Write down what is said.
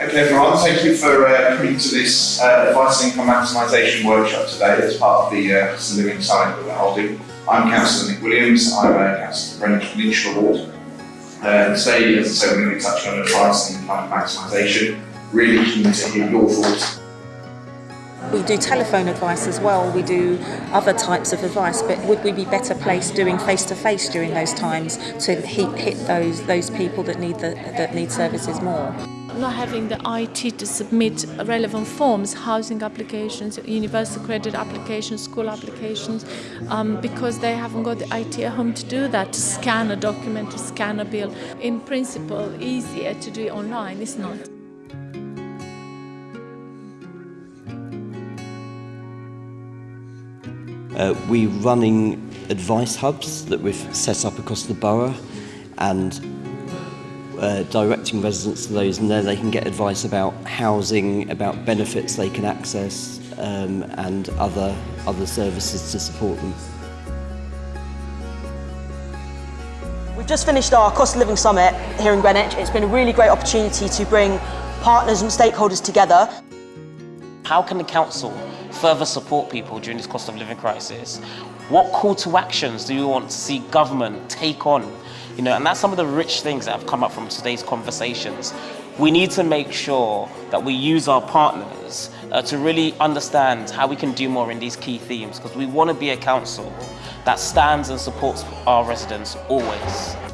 Okay everyone, thank you for uh, coming to this uh, Advice and Income Maximisation workshop today as part of the uh, Cost of Living Summit that we're holding. I'm Councillor Nick Williams, I'm a Councillor for Greenwich Peninsula. Uh, today, as I said, we're going to be touching on advice and income maximisation. Really keen to hear your thoughts. We do telephone advice as well, we do other types of advice, but would we be better placed doing face-to-face during those times to hit, hit those, those people that need, the, that need services more? Not having the IT to submit relevant forms, housing applications, universal credit applications, school applications, um, because they haven't got the IT at home to do that, to scan a document, to scan a bill. In principle, easier to do it online, it's not. Uh, we're running advice hubs that we've set up across the borough and uh, directing residents to those and there they can get advice about housing, about benefits they can access um, and other, other services to support them. We've just finished our Cost of Living Summit here in Greenwich. It's been a really great opportunity to bring partners and stakeholders together. How can the council further support people during this cost of living crisis? What call to actions do you want to see government take on you know, and that's some of the rich things that have come up from today's conversations. We need to make sure that we use our partners uh, to really understand how we can do more in these key themes because we want to be a council that stands and supports our residents always.